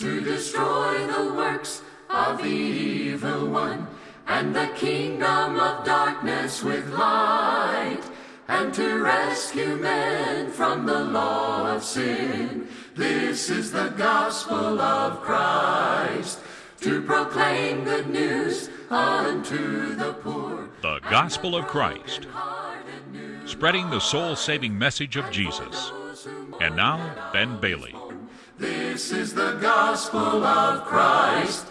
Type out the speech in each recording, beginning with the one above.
to destroy the works of the evil one, and the kingdom of darkness with light, and to rescue men from the law of sin. This is the gospel of Christ, to proclaim good news unto the poor. The Gospel of Christ, spreading the soul saving message of Jesus. And now, Ben Bailey. This is the gospel of Christ.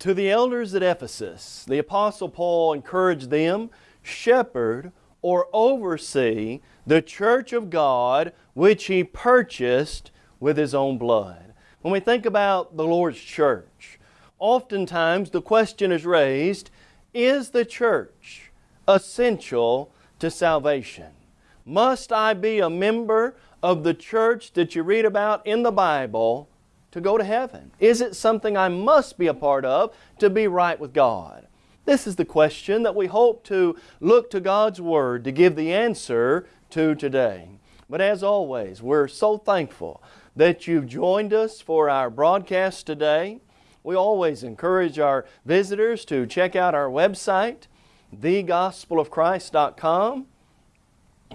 To the elders at Ephesus, the Apostle Paul encouraged them, shepherd or oversee the church of God which he purchased with his own blood. When we think about the Lord's church, oftentimes the question is raised, is the church essential to salvation? Must I be a member of the church that you read about in the Bible to go to heaven? Is it something I must be a part of to be right with God? This is the question that we hope to look to God's Word to give the answer to today. But as always, we're so thankful that you've joined us for our broadcast today. We always encourage our visitors to check out our website, thegospelofchrist.com.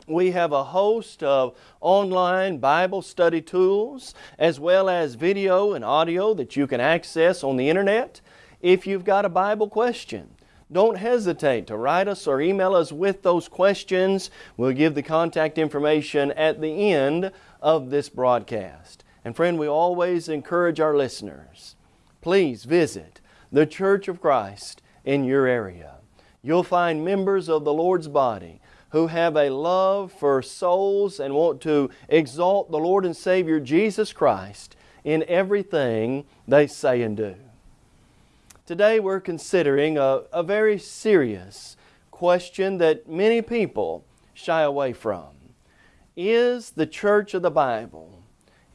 We have a host of online Bible study tools as well as video and audio that you can access on the internet. If you've got a Bible question, don't hesitate to write us or email us with those questions. We'll give the contact information at the end of this broadcast. And friend, we always encourage our listeners, please visit the Church of Christ in your area. You'll find members of the Lord's body who have a love for souls and want to exalt the Lord and Savior Jesus Christ in everything they say and do. Today we're considering a, a very serious question that many people shy away from. Is the church of the Bible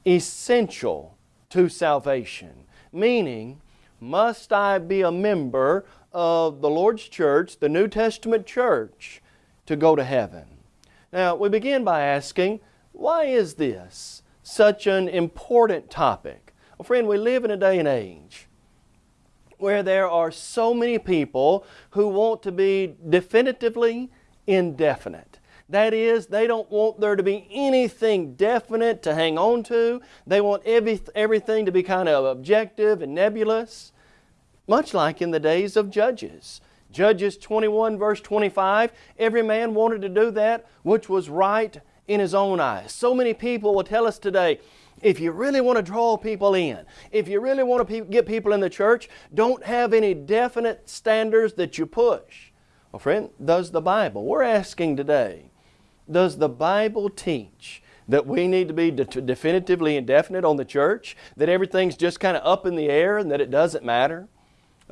essential to salvation? Meaning, must I be a member of the Lord's church, the New Testament church, to go to heaven. Now, we begin by asking, why is this such an important topic? Well, friend, we live in a day and age where there are so many people who want to be definitively indefinite. That is, they don't want there to be anything definite to hang on to. They want every, everything to be kind of objective and nebulous, much like in the days of Judges. Judges 21 verse 25, every man wanted to do that which was right in his own eyes. So many people will tell us today, if you really want to draw people in, if you really want to pe get people in the church, don't have any definite standards that you push. Well, friend, does the Bible, we're asking today, does the Bible teach that we need to be de definitively indefinite on the church? That everything's just kind of up in the air and that it doesn't matter?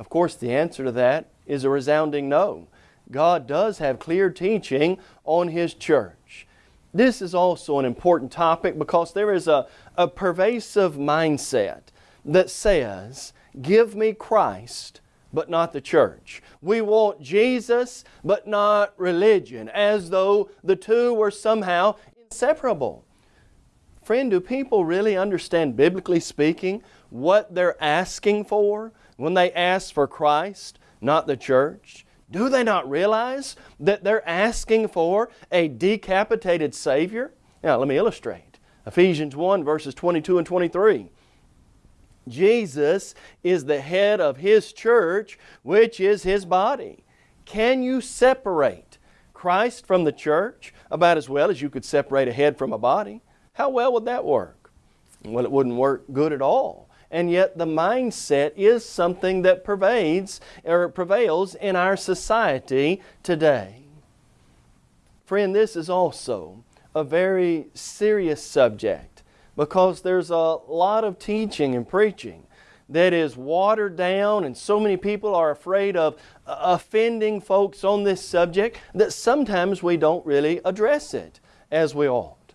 Of course, the answer to that is a resounding no. God does have clear teaching on His church. This is also an important topic because there is a, a pervasive mindset that says, give me Christ, but not the church. We want Jesus, but not religion, as though the two were somehow inseparable. Friend, do people really understand, biblically speaking, what they're asking for when they ask for Christ? not the church? Do they not realize that they're asking for a decapitated Savior? Now, let me illustrate. Ephesians 1 verses 22 and 23. Jesus is the head of His church, which is His body. Can you separate Christ from the church about as well as you could separate a head from a body? How well would that work? Well, it wouldn't work good at all and yet the mindset is something that pervades or prevails in our society today. Friend, this is also a very serious subject because there's a lot of teaching and preaching that is watered down and so many people are afraid of uh, offending folks on this subject that sometimes we don't really address it as we ought.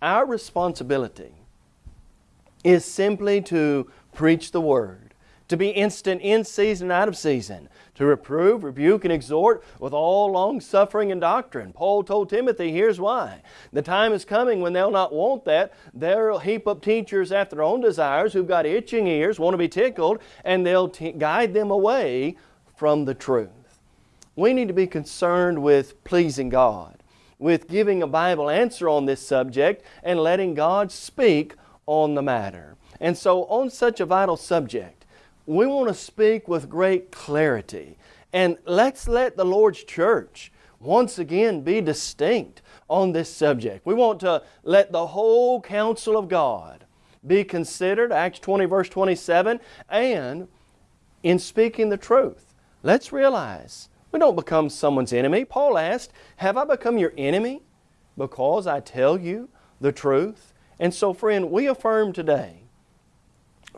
Our responsibility is simply to preach the Word, to be instant in season and out of season, to reprove, rebuke, and exhort with all long suffering and doctrine. Paul told Timothy, here's why. The time is coming when they'll not want that. They'll heap up teachers after their own desires who've got itching ears, want to be tickled, and they'll guide them away from the truth. We need to be concerned with pleasing God, with giving a Bible answer on this subject, and letting God speak on the matter. And so, on such a vital subject, we want to speak with great clarity. And let's let the Lord's church once again be distinct on this subject. We want to let the whole counsel of God be considered, Acts 20 verse 27, and in speaking the truth. Let's realize we don't become someone's enemy. Paul asked, Have I become your enemy because I tell you the truth? And so, friend, we affirm today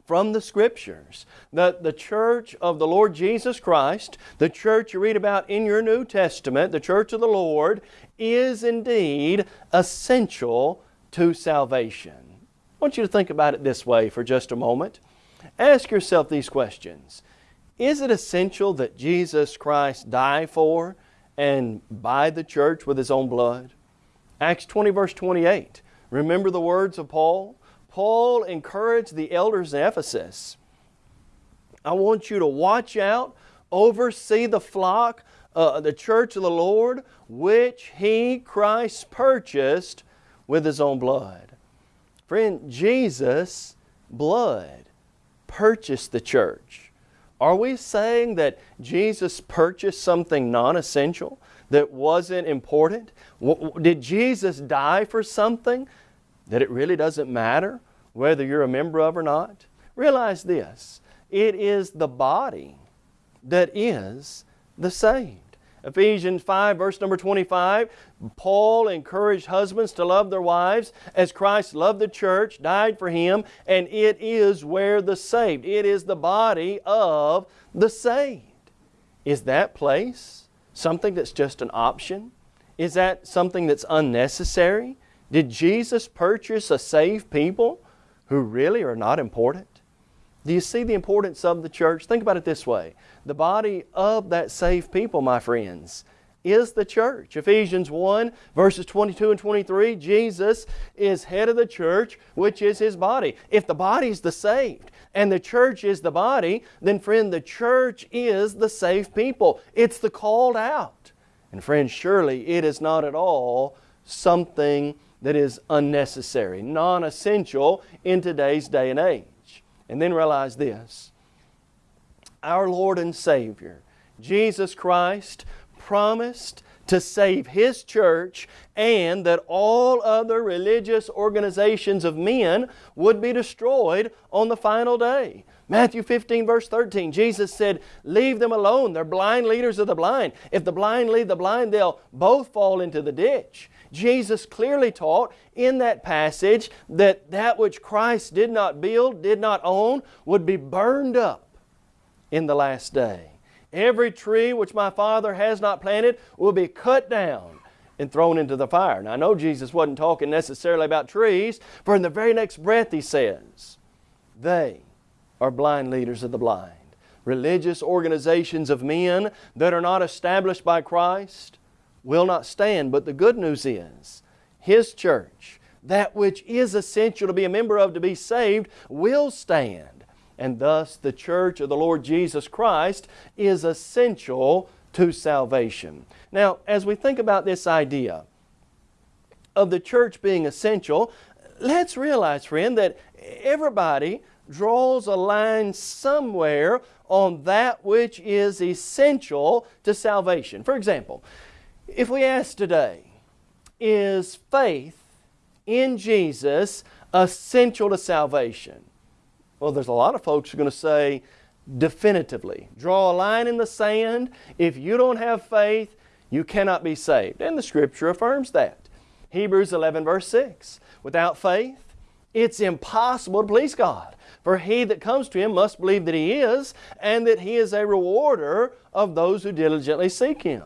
from the Scriptures that the church of the Lord Jesus Christ, the church you read about in your New Testament, the church of the Lord, is indeed essential to salvation. I want you to think about it this way for just a moment. Ask yourself these questions. Is it essential that Jesus Christ die for and buy the church with His own blood? Acts 20 verse 28. Remember the words of Paul? Paul encouraged the elders in Ephesus I want you to watch out, oversee the flock, uh, the church of the Lord, which He, Christ, purchased with His own blood. Friend, Jesus' blood purchased the church. Are we saying that Jesus purchased something non essential that wasn't important? Did Jesus die for something that it really doesn't matter? whether you're a member of or not. Realize this it is the body that is the saved. Ephesians 5, verse number 25, Paul encouraged husbands to love their wives as Christ loved the church, died for him, and it is where the saved. It is the body of the saved. Is that place something that's just an option? Is that something that's unnecessary? Did Jesus purchase a saved people? who really are not important? Do you see the importance of the church? Think about it this way. The body of that saved people, my friends, is the church. Ephesians 1, verses 22 and 23, Jesus is head of the church, which is His body. If the body is the saved and the church is the body, then friend, the church is the saved people. It's the called out. And friend, surely it is not at all something that is unnecessary, non essential in today's day and age. And then realize this our Lord and Savior, Jesus Christ, promised to save His church and that all other religious organizations of men would be destroyed on the final day. Matthew 15, verse 13, Jesus said, Leave them alone. They're blind leaders of the blind. If the blind lead the blind, they'll both fall into the ditch. Jesus clearly taught in that passage that that which Christ did not build, did not own, would be burned up in the last day. Every tree which my Father has not planted will be cut down and thrown into the fire. Now I know Jesus wasn't talking necessarily about trees, for in the very next breath He says, They are blind leaders of the blind. Religious organizations of men that are not established by Christ, will not stand. But the good news is, His church, that which is essential to be a member of to be saved, will stand. And thus the church of the Lord Jesus Christ is essential to salvation. Now, as we think about this idea of the church being essential, let's realize, friend, that everybody draws a line somewhere on that which is essential to salvation. For example, if we ask today, is faith in Jesus essential to salvation? Well, there's a lot of folks who are going to say definitively. Draw a line in the sand. If you don't have faith, you cannot be saved. And the Scripture affirms that. Hebrews 11, verse 6. Without faith, it's impossible to please God. For he that comes to Him must believe that He is, and that He is a rewarder of those who diligently seek Him.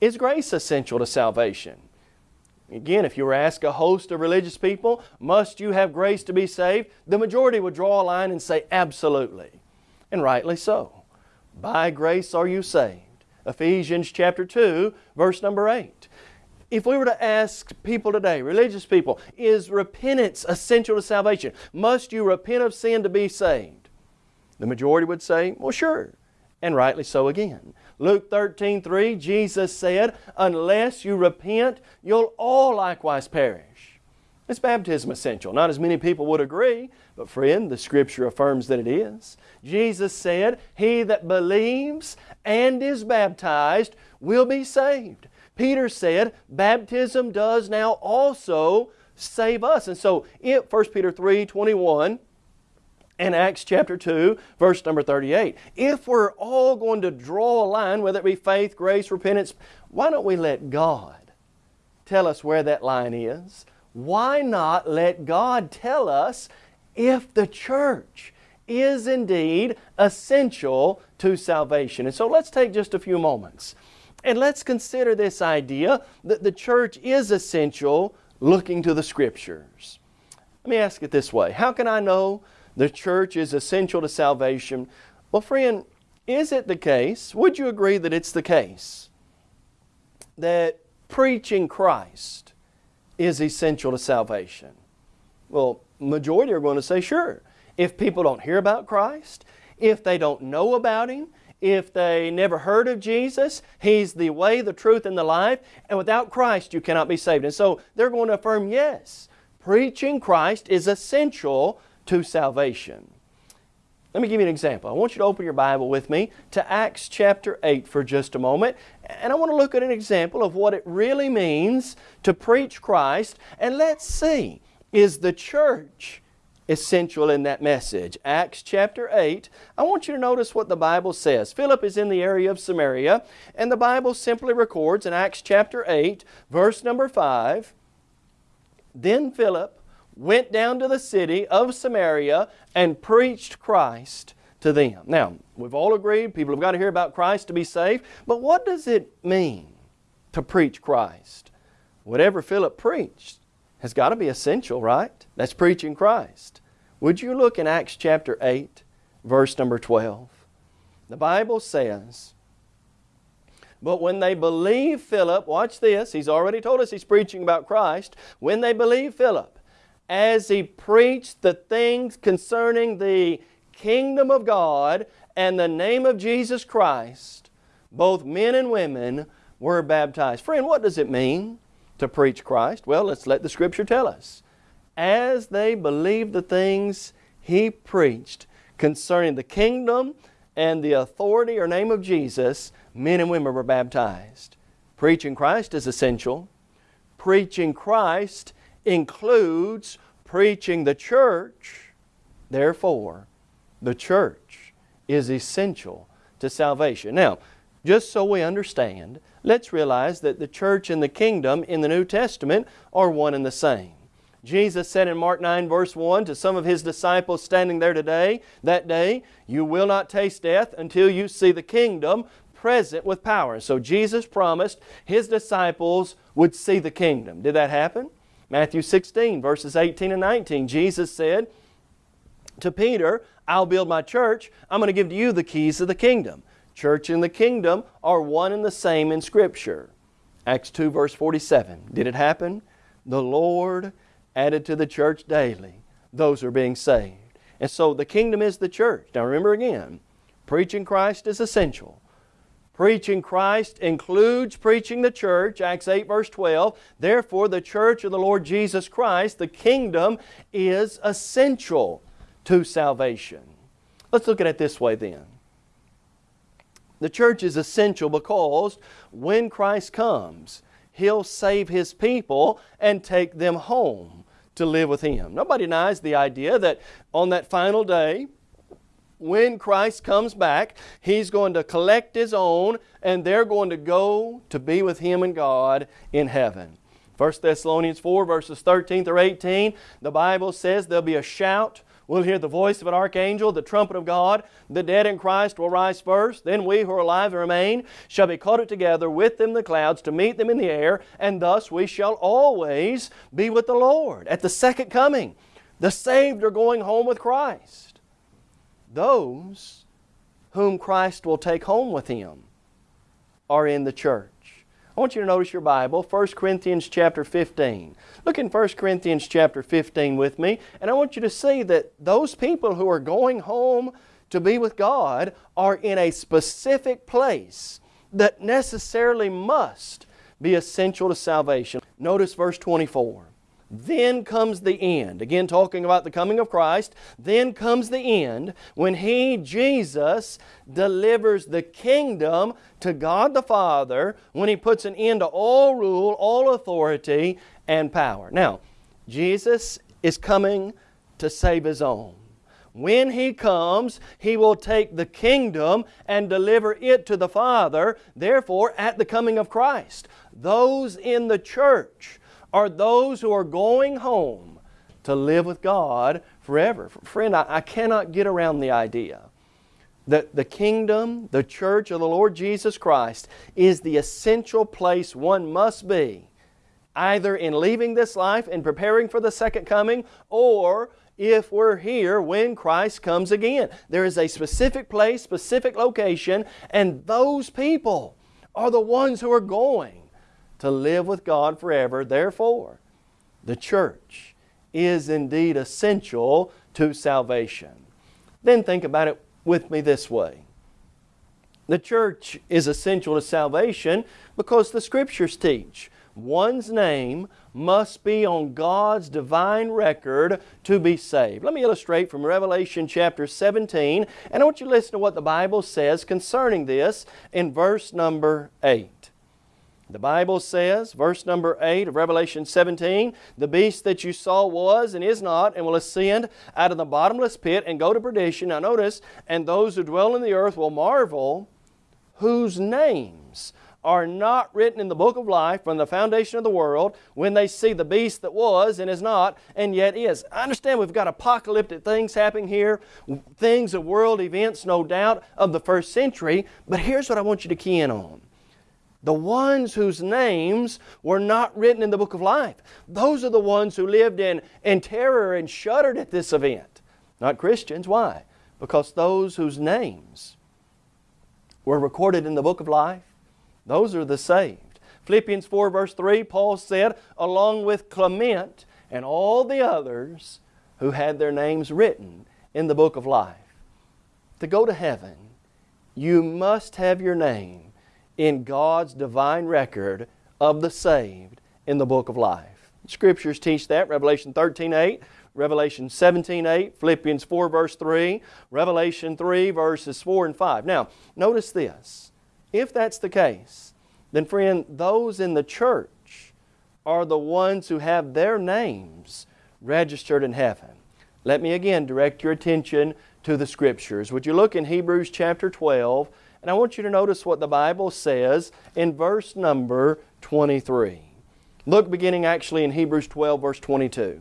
Is grace essential to salvation? Again, if you were asked a host of religious people, must you have grace to be saved? The majority would draw a line and say, absolutely. and rightly so. By grace are you saved. Ephesians chapter 2, verse number 8. If we were to ask people today, religious people, is repentance essential to salvation? Must you repent of sin to be saved? The majority would say, well, sure, and rightly so again. Luke 13, 3, Jesus said, Unless you repent, you'll all likewise perish. Is baptism essential? Not as many people would agree, but friend, the Scripture affirms that it is. Jesus said, He that believes and is baptized will be saved. Peter said, baptism does now also save us. And so, it, 1 Peter 3, 21, and Acts chapter 2, verse number 38. If we're all going to draw a line, whether it be faith, grace, repentance, why don't we let God tell us where that line is? Why not let God tell us if the church is indeed essential to salvation? And so let's take just a few moments and let's consider this idea that the church is essential looking to the Scriptures. Let me ask it this way How can I know the church is essential to salvation? Well, friend, is it the case, would you agree that it's the case, that preaching Christ is essential to salvation? Well, majority are going to say sure. If people don't hear about Christ, if they don't know about Him, if they never heard of Jesus, He's the way, the truth, and the life, and without Christ you cannot be saved. And so they're going to affirm yes, preaching Christ is essential to salvation. Let me give you an example. I want you to open your Bible with me to Acts chapter 8 for just a moment. And I want to look at an example of what it really means to preach Christ. And let's see, is the church essential in that message. Acts chapter 8, I want you to notice what the Bible says. Philip is in the area of Samaria, and the Bible simply records in Acts chapter 8, verse number 5, Then Philip went down to the city of Samaria and preached Christ to them. Now, we've all agreed people have got to hear about Christ to be saved, but what does it mean to preach Christ? Whatever Philip preached has got to be essential, right? That's preaching Christ. Would you look in Acts chapter 8, verse number 12? The Bible says, But when they believed Philip, watch this, he's already told us he's preaching about Christ. When they believed Philip, as he preached the things concerning the kingdom of God and the name of Jesus Christ, both men and women were baptized. Friend, what does it mean? to preach Christ? Well, let's let the Scripture tell us. As they believed the things he preached concerning the kingdom and the authority or name of Jesus, men and women were baptized. Preaching Christ is essential. Preaching Christ includes preaching the church. Therefore, the church is essential to salvation. Now, just so we understand, let's realize that the church and the kingdom in the New Testament are one and the same. Jesus said in Mark 9 verse 1 to some of His disciples standing there today, that day, you will not taste death until you see the kingdom present with power. So Jesus promised His disciples would see the kingdom. Did that happen? Matthew 16 verses 18 and 19, Jesus said to Peter, I'll build my church. I'm going to give to you the keys of the kingdom. Church and the kingdom are one and the same in Scripture. Acts 2 verse 47. Did it happen? The Lord added to the church daily those who are being saved. And so the kingdom is the church. Now remember again, preaching Christ is essential. Preaching Christ includes preaching the church, Acts 8 verse 12. Therefore, the church of the Lord Jesus Christ, the kingdom, is essential to salvation. Let's look at it this way then. The church is essential because when Christ comes, He'll save His people and take them home to live with Him. Nobody denies the idea that on that final day, when Christ comes back, He's going to collect His own and they're going to go to be with Him and God in heaven. 1 Thessalonians 4 verses 13 through 18, the Bible says there'll be a shout We'll hear the voice of an archangel, the trumpet of God. The dead in Christ will rise first. Then we who are alive and remain shall be caught up together with them in the clouds to meet them in the air, and thus we shall always be with the Lord. At the second coming, the saved are going home with Christ. Those whom Christ will take home with Him are in the church. I want you to notice your Bible, 1 Corinthians chapter 15. Look in 1 Corinthians chapter 15 with me, and I want you to see that those people who are going home to be with God are in a specific place that necessarily must be essential to salvation. Notice verse 24. Then comes the end. Again, talking about the coming of Christ. Then comes the end when He, Jesus, delivers the kingdom to God the Father, when He puts an end to all rule, all authority, and power. Now, Jesus is coming to save His own. When He comes, He will take the kingdom and deliver it to the Father. Therefore, at the coming of Christ, those in the church are those who are going home to live with God forever. Friend, I, I cannot get around the idea that the kingdom, the church of the Lord Jesus Christ, is the essential place one must be, either in leaving this life and preparing for the second coming, or if we're here when Christ comes again. There is a specific place, specific location, and those people are the ones who are going to live with God forever. Therefore, the church is indeed essential to salvation. Then think about it with me this way. The church is essential to salvation because the Scriptures teach one's name must be on God's divine record to be saved. Let me illustrate from Revelation chapter 17, and I want you to listen to what the Bible says concerning this in verse number 8. The Bible says, verse number 8 of Revelation 17, The beast that you saw was and is not, and will ascend out of the bottomless pit and go to perdition. Now notice, and those who dwell in the earth will marvel, whose names are not written in the book of life from the foundation of the world when they see the beast that was and is not and yet is. I understand we've got apocalyptic things happening here, things of world events, no doubt, of the first century, but here's what I want you to key in on the ones whose names were not written in the book of life. Those are the ones who lived in, in terror and shuddered at this event. Not Christians. Why? Because those whose names were recorded in the book of life, those are the saved. Philippians 4 verse 3, Paul said, along with Clement and all the others who had their names written in the book of life. To go to heaven, you must have your name in God's divine record of the saved in the book of life. Scriptures teach that, Revelation 13 8, Revelation 17 8, Philippians 4 verse 3, Revelation 3 verses 4 and 5. Now, notice this. If that's the case, then friend, those in the church are the ones who have their names registered in heaven. Let me again direct your attention to the Scriptures. Would you look in Hebrews chapter 12 and I want you to notice what the Bible says in verse number 23. Look beginning actually in Hebrews 12 verse 22.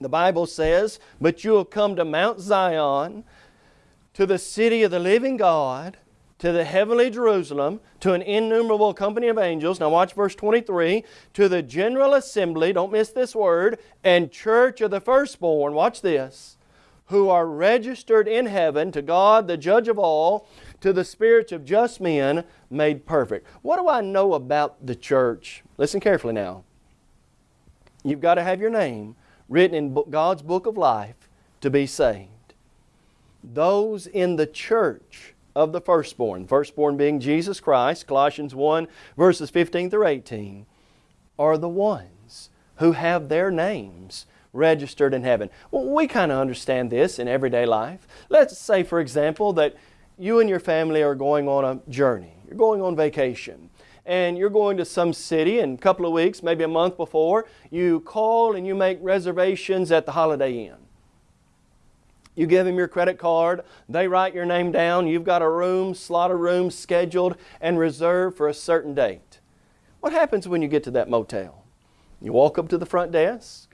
The Bible says, But you will come to Mount Zion, to the city of the living God, to the heavenly Jerusalem, to an innumerable company of angels. Now watch verse 23. To the general assembly, don't miss this word, and church of the firstborn, watch this, who are registered in heaven to God, the judge of all, to the spirits of just men made perfect. What do I know about the church? Listen carefully now. You've got to have your name written in God's book of life to be saved. Those in the church of the firstborn, firstborn being Jesus Christ, Colossians 1 verses 15 through 18, are the ones who have their names registered in heaven. Well, we kind of understand this in everyday life. Let's say, for example, that you and your family are going on a journey. You're going on vacation. And you're going to some city in a couple of weeks, maybe a month before, you call and you make reservations at the Holiday Inn. You give them your credit card, they write your name down, you've got a room, slot of rooms scheduled and reserved for a certain date. What happens when you get to that motel? You walk up to the front desk,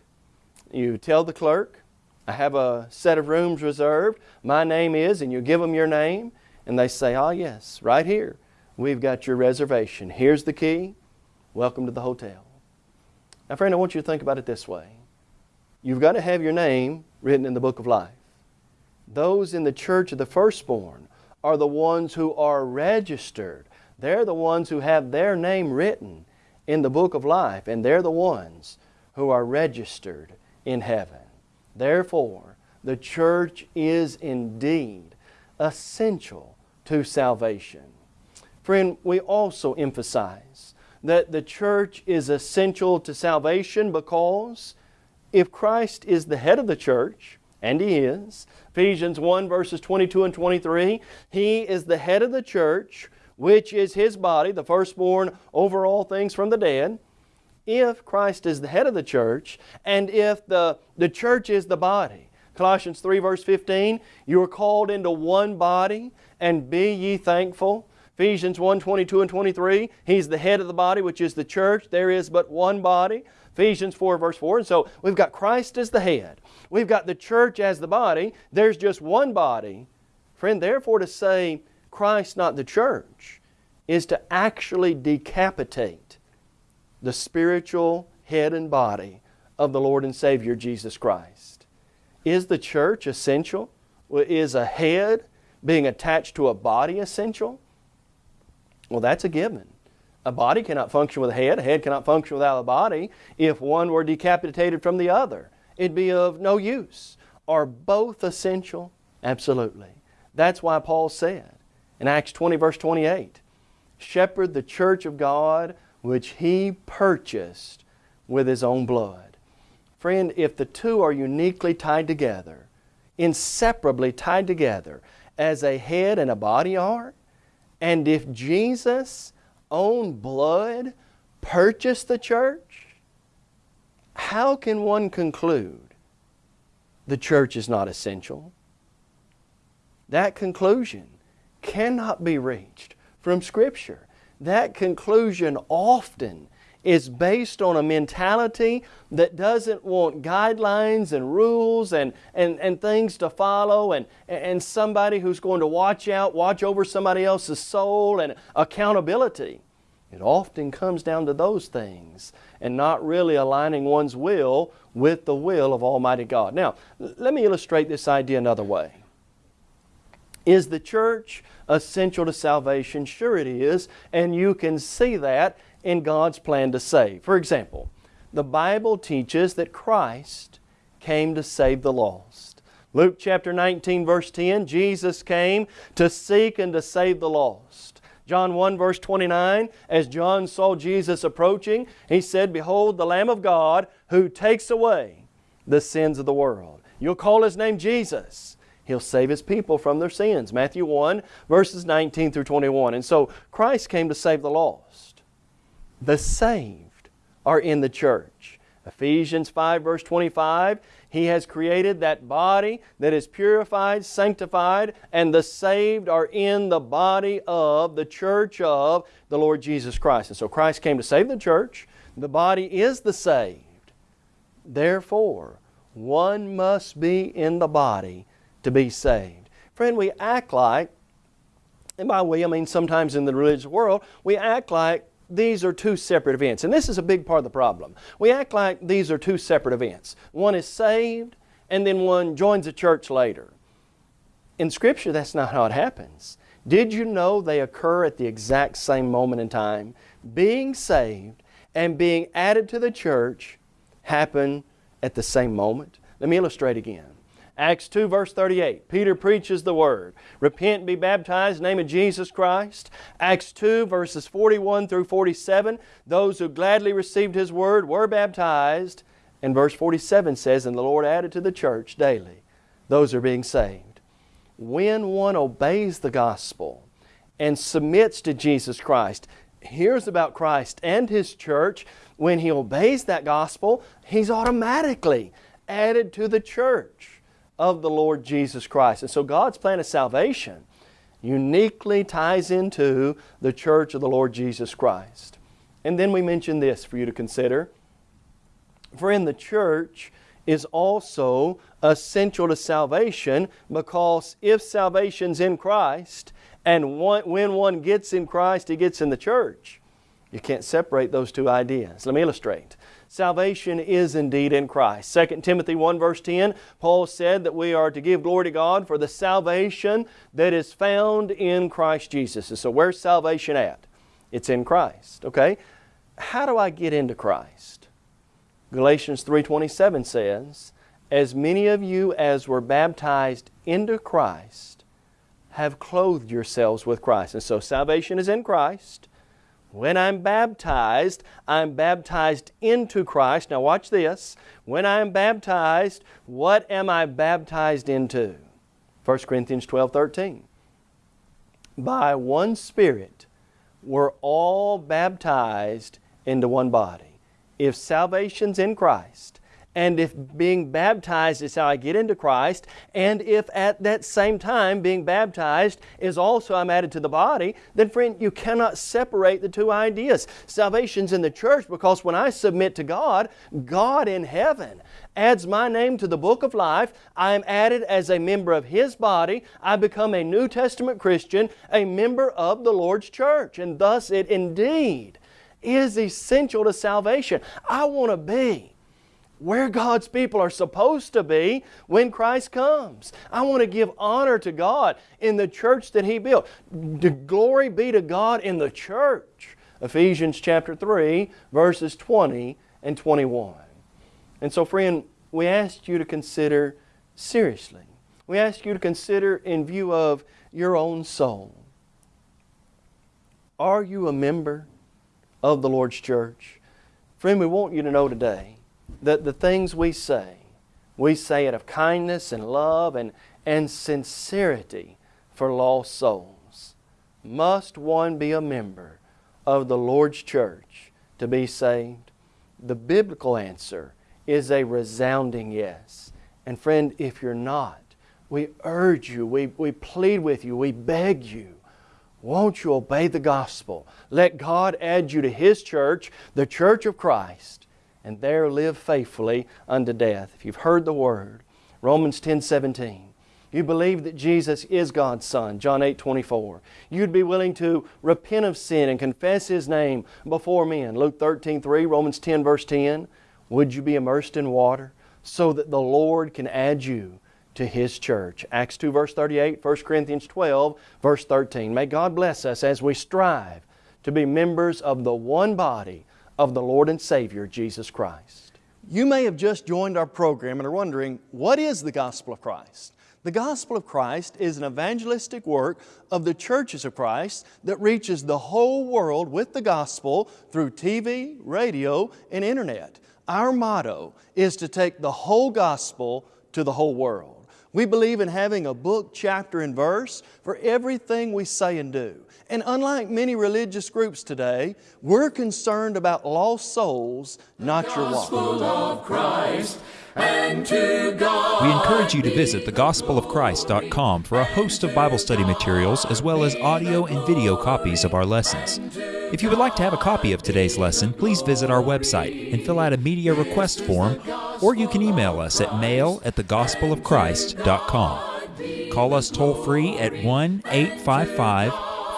you tell the clerk, I have a set of rooms reserved. My name is, and you give them your name, and they say, ah, yes, right here. We've got your reservation. Here's the key. Welcome to the hotel. Now, friend, I want you to think about it this way. You've got to have your name written in the book of life. Those in the church of the firstborn are the ones who are registered. They're the ones who have their name written in the book of life, and they're the ones who are registered in heaven. Therefore, the church is indeed essential to salvation. Friend, we also emphasize that the church is essential to salvation because if Christ is the head of the church, and He is, Ephesians 1 verses 22 and 23, He is the head of the church, which is His body, the firstborn over all things from the dead. If Christ is the head of the church, and if the, the church is the body, Colossians 3 verse 15, you are called into one body, and be ye thankful. Ephesians 1, 22 and 23, He's the head of the body, which is the church. There is but one body. Ephesians 4 verse 4. And so we've got Christ as the head. We've got the church as the body. There's just one body. Friend, therefore to say Christ, not the church, is to actually decapitate the spiritual head and body of the Lord and Savior Jesus Christ. Is the church essential? Is a head being attached to a body essential? Well, that's a given. A body cannot function with a head, a head cannot function without a body. If one were decapitated from the other, it'd be of no use. Are both essential? Absolutely. That's why Paul said in Acts 20, verse 28, Shepherd the church of God which he purchased with his own blood. Friend, if the two are uniquely tied together, inseparably tied together, as a head and a body are, and if Jesus own blood purchased the church, how can one conclude the church is not essential? That conclusion cannot be reached from Scripture. That conclusion often is based on a mentality that doesn't want guidelines and rules and, and, and things to follow and, and somebody who's going to watch out, watch over somebody else's soul and accountability. It often comes down to those things and not really aligning one's will with the will of Almighty God. Now, let me illustrate this idea another way. Is the church essential to salvation? Sure it is, and you can see that in God's plan to save. For example, the Bible teaches that Christ came to save the lost. Luke chapter 19 verse 10, Jesus came to seek and to save the lost. John 1 verse 29, as John saw Jesus approaching, he said, Behold the Lamb of God who takes away the sins of the world. You'll call His name Jesus. He'll save His people from their sins. Matthew 1 verses 19 through 21. And so Christ came to save the lost. The saved are in the church. Ephesians 5 verse 25, He has created that body that is purified, sanctified, and the saved are in the body of, the church of the Lord Jesus Christ. And so Christ came to save the church. The body is the saved. Therefore, one must be in the body to be saved. Friend, we act like, and by we I mean sometimes in the religious world, we act like these are two separate events. And this is a big part of the problem. We act like these are two separate events. One is saved, and then one joins a church later. In Scripture, that's not how it happens. Did you know they occur at the exact same moment in time? Being saved and being added to the church happen at the same moment. Let me illustrate again. Acts 2 verse 38, Peter preaches the Word. Repent and be baptized in the name of Jesus Christ. Acts 2 verses 41 through 47, those who gladly received His Word were baptized. And verse 47 says, And the Lord added to the church daily those are being saved. When one obeys the gospel and submits to Jesus Christ, hears about Christ and His church, when he obeys that gospel, he's automatically added to the church of the Lord Jesus Christ. And so God's plan of salvation uniquely ties into the church of the Lord Jesus Christ. And then we mention this for you to consider. For in the church is also essential to salvation because if salvation's in Christ and one, when one gets in Christ, he gets in the church. You can't separate those two ideas. Let me illustrate. Salvation is indeed in Christ. 2 Timothy 1 verse 10, Paul said that we are to give glory to God for the salvation that is found in Christ Jesus. And so where's salvation at? It's in Christ, okay? How do I get into Christ? Galatians 3:27 says, "As many of you as were baptized into Christ have clothed yourselves with Christ." And so salvation is in Christ. When I'm baptized, I'm baptized into Christ. Now watch this. When I'm baptized, what am I baptized into? 1 Corinthians 12:13. By one Spirit we're all baptized into one body. If salvation's in Christ, and if being baptized is how I get into Christ, and if at that same time being baptized is also I'm added to the body, then friend, you cannot separate the two ideas. Salvation's in the church because when I submit to God, God in heaven adds my name to the book of life. I am added as a member of His body. I become a New Testament Christian, a member of the Lord's church, and thus it indeed is essential to salvation. I want to be where God's people are supposed to be when Christ comes. I want to give honor to God in the church that He built. The glory be to God in the church. Ephesians chapter 3, verses 20 and 21. And so, friend, we ask you to consider seriously. We ask you to consider in view of your own soul. Are you a member of the Lord's church? Friend, we want you to know today that the things we say, we say it of kindness and love and, and sincerity for lost souls. Must one be a member of the Lord's church to be saved? The biblical answer is a resounding yes. And friend, if you're not, we urge you, we, we plead with you, we beg you, won't you obey the gospel? Let God add you to His church, the church of Christ, and there live faithfully unto death. If you've heard the word, Romans 10 17. You believe that Jesus is God's Son, John 8 24. You'd be willing to repent of sin and confess His name before men, Luke 13 3, Romans 10 verse 10. Would you be immersed in water so that the Lord can add you to His church? Acts 2 verse 38, 1 Corinthians 12 verse 13. May God bless us as we strive to be members of the one body of the Lord and Savior, Jesus Christ. You may have just joined our program and are wondering, what is the Gospel of Christ? The Gospel of Christ is an evangelistic work of the churches of Christ that reaches the whole world with the Gospel through TV, radio, and Internet. Our motto is to take the whole Gospel to the whole world. We believe in having a book, chapter, and verse for everything we say and do. And unlike many religious groups today, we're concerned about lost souls, not your walk. We encourage you to visit thegospelofchrist.com for a host of Bible study materials as well as audio and video copies of our lessons. If you would like to have a copy of today's lesson, please visit our website and fill out a media request form, or you can email us at mail at thegospelofchrist.com. Call us toll free at 1 855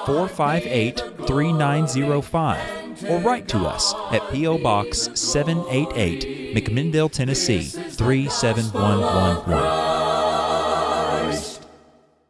458 3905 or write to us at P.O. Box 788, McMinnville, Tennessee 37111.